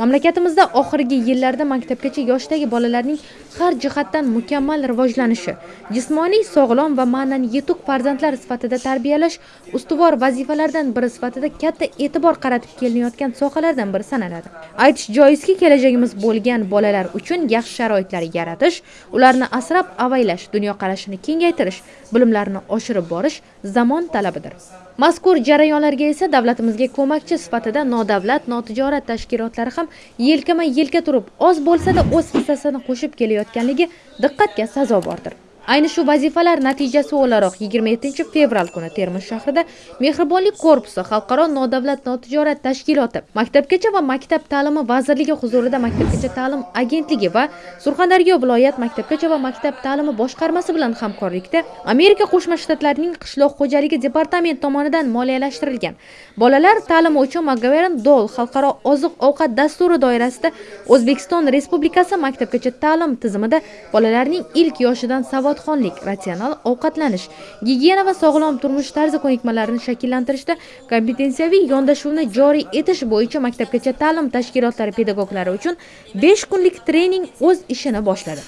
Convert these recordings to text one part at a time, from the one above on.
mamlakatimizda oxirgi yillarda maktabgacha yoshdagi bolalarning har jihatdan mukammal rivojlanishi jismoniy sog'lom va ma'nan yetuk farzandlar sifatida tarbiyalash ustuvor vazifalardan biri sifatida katta e'tibor qaratib kelinayotgan sohalardan biri sanaladi. Aytish joizki kelajagimiz bo'lgan bolalar uchun yaxshi sharoitlar yaratish ularni asrab avaylash dunyoqarashini kengaytirish bilimlarini oshirib borish zamon talabidir. Mazkur jarayonlarga esa davlatimizga ko'makchi sifatida nodavlat notijorat tashkilotlari ham yelkama yelka turib oz bo'lsa-da o'z hissasini qo'shib kelayotganligi diqqatga sazovordir. Ayni shu vazifalar natijasi o'laroq. 27 fevral kuni termiz shahrida mehribonlik korpusi xalqaro nodavlat notijorat tashkiloti maktabgacha va maktab ta'limi vazirligi huzurida maktabgacha ta'lim agentligi va surxondaryo viloyat maktabgacha va maktab ta'limi boshqarmasi bilan hamkorlikda amerika qo'shma shtatlarining qishloq xo'jaligi departamenti tomonidan moliyalashtirilgan. Bolalar ta'limi uchun mcgovern dol xalqaro oziq ovqat dasturi doirasida o'zbekiston respublikasi maktabgacha ta'lim tizimida bolalarning ilk yoshidan savol savodxonlik ratsional ovqatlanish gigiyena va sog'lom turmush tarzi ko'nikmalarini shakllantirishda kompetensiyaviy yondashuvni joriy etish bo'yicha maktabgacha ta'lim tashkilotlari pedagoglari uchun besh kunlik trening o'z ishini boshladi.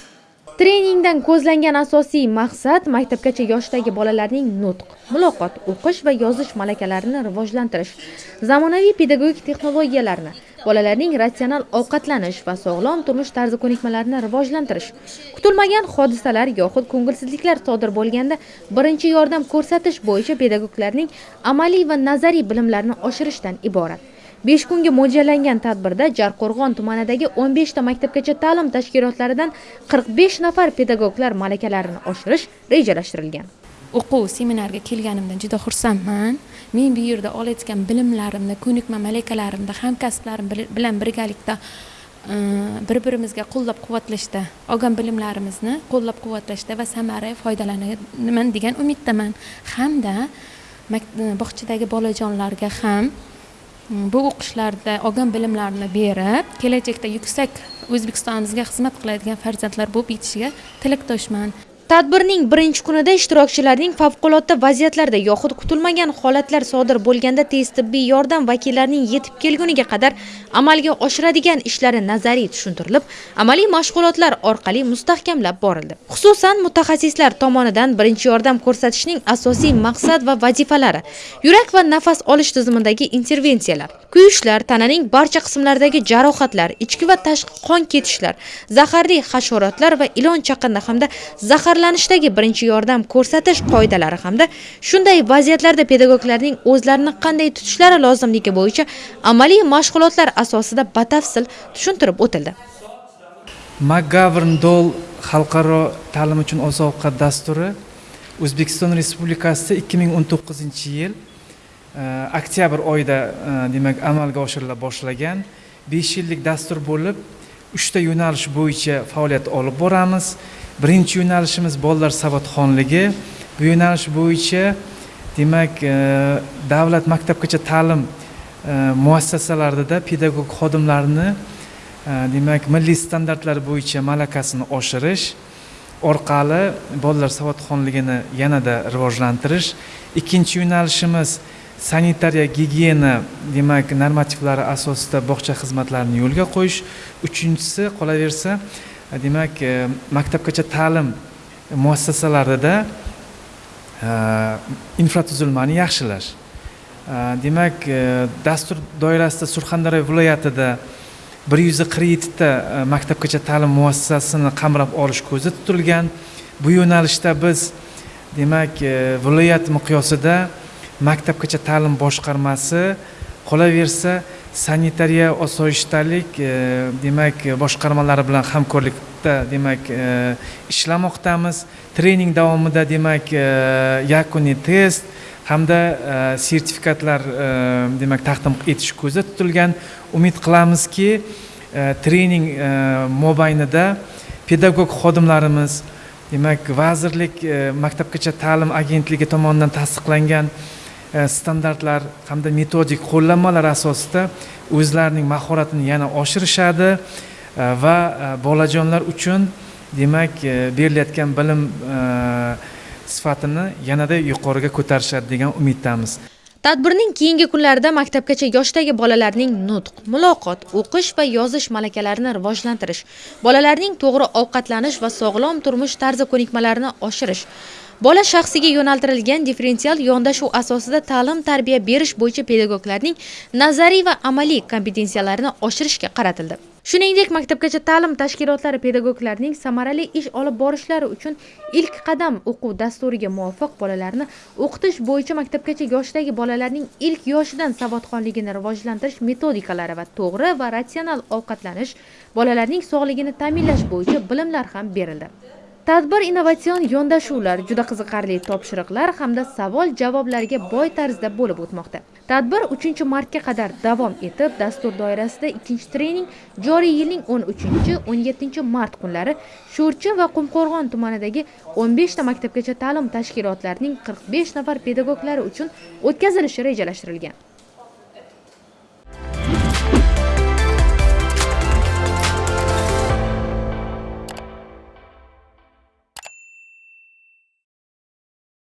Treningdan ko'zlangan asosiy maqsad maktabgacha yoshdagi bolalarning nutq muloqot o'qish va yozish malakalarini rivojlantirish zamonaviy pedagogik texnologiyalarni bolalarning ratsional ovqatlanish va sog'lom turmush tarzi ko'nikmalarini rivojlantirish kutilmagan hodisalar yoxud ko'ngilsizliklar sodir bo'lganda birinchi yordam ko'rsatish bo'yicha pedagoglarning amaliy va nazariy bilimlarini oshirishdan iborat. Besh kunga mo'ljallangan tadbirda jarqo'rg'on tumanidagi o'n beshta maktabgacha ta'lim tashkilotlaridan qirq besh nafar pedagoglar malakalarini oshirish rejalashtirilgan. O'quv seminarga kelganimdan juda xursandman. Men bu yerda olayotgan bilimlarimni ko'nikma malakalarimni hamkasblarim bilan birgalikda e, bir birimizga qo'llab quvvatlashda olgan bilimlarimizni qo'llab quvvatlashda va samara foydalanaman degan umiddaman. Hamda e, bog'chadagi bolajonlarga ham e, bu o'qishlarda olgan bilimlarini berib kelajakda yuksak o'zbekistonimizga xizmat qiladigan farzandlar bo'lib yetishiga tilakdoshman. Tadbirning birinchi kunida ishtirokchilarning favqulodda vaziyatlarda yoxud kutilmagan holatlar sodir bo'lganda tez tibbiy yordam vakillarining yetib kelguniga qadar amalga oshiradigan ishlari nazariy tushuntirilib, amaliy mashg'ulotlar orqali mustahkamlab borildi. Xususan, mutaxassislar tomonidan birinchi yordam ko'rsatishning asosiy maqsad va vazifalari, yurak va nafas olish tizimidagi intervensiyalar, kuyishlar, tananing barcha qismlaridagi jarohatlar, ichki va tashqi qon ketishlar, zaharli hasharotlar va ilon chaqindi hamda zahar zaharlanishdagi birinchi yordam ko'rsatish qoidalari hamda shunday vaziyatlarda pedagoglarning o'zlarini qanday tutishlari lozimligi bo'yicha amaliy mashg'ulotlar asosida batafsil tushuntirib o'tildi. Mcgovern dol xalqaro ta'lim uchun oziq ovqat dasturi o'zbekiston respublikasida ikki ming o'n to'qqizinchi yil e, oktyabr oyida e, demak amalga oshirila boshlagan. Besh yillik dastur bo'lib uchta yo'nalish bo'yicha faoliyat olib boramiz. Birinchi yo'nalishimiz bolalar savodxonligi. Bu yo'nalish bo'yicha demak e, davlat maktabgacha ta'lim e, muassasalarida pedagog xodimlarni e, demak milliy standartlar bo'yicha malakasini oshirish orqali bolalar savodxonligini yanada rivojlantirish. Ikkinchi yo'nalishimiz sanitariya gigiyena demak normativlari asosida bog'cha xizmatlarini yo'lga qo'yish. Uchinchisi qolaversa demak maktabgacha ta'lim muassasalarida infratuzilmani yaxshilash demak dastur doirasida surxondaryo viloyatida bir yuz qirq yettita maktabgacha ta'lim muassasasini qamrab olish ko'zda tutilgan bu yo'nalishda biz demak viloyat miqyosida maktabgacha ta'lim boshqarmasi qolaversa sanitariya osoyishtalik e, demak boshqarmalari bilan hamkorlikda demak e, ishlamoqdamiz. Trening davomida demak e, yakuniy test hamda sertifikatlar demak taqdim etish ko'zda tutilgan. Umid qilamizki trening mobaynida pedagog xodimlarimiz demak vazirlik maktabgacha ta'lim agentligi tomonidan tasdiqlangan E, standartlar hamda metodik qo'llanmalar asosida o'zlarining mahoratini yana oshirishadi e, va e, bolajonlar uchun demak berilayotgan bilim sifatini yanada yuqoriga ko'tarishadi degan umiddamiz. Tadbirning keyingi kunlarida maktabgacha yoshdagi bolalarning nutq, muloqot, o'qish va yozish malakalarini rivojlantirish, bolalarning to'g'ri ovqatlanish va sog'lom turmush tarzi ko'nikmalarini oshirish, bola shaxsiga yo'naltirilgan differensial yondashuv asosida ta'lim-tarbiya berish bo'yicha pedagoglarning nazariy va amaliy kompetensiyalarini oshirishga qaratildi. Shuningdek, maktabgacha ta'lim tashkilotlari pedagoglarning samarali ish olib borishlari uchun ilk qadam o'quv dasturiga muvofiq bolalarni o'qitish bo'yicha maktabgacha yoshdagi bolalarning ilk yoshidan savodxonligini rivojlantirish metodikalari va to'g'ri va ratsional ovqatlanish, bolalarning sog'ligini ta'minlash bo'yicha bilimlar ham berildi. Tadbir innovatsion yondashuvlar, juda qiziqarli topshiriqlar hamda savol-javoblarga boy tarzda bo'lib o'tmoqda. Tadbir 3-martga qadar davom etib, dastur doirasida ikkinchi trening joriy yilning 13-17 mart kunlari Sho'rchi va Qumqo'rg'on tumanidagi 15 ta maktabgacha ta'lim tashkilotlarining 45 nafar pedagoglari uchun o'tkazilishi rejalashtirilgan.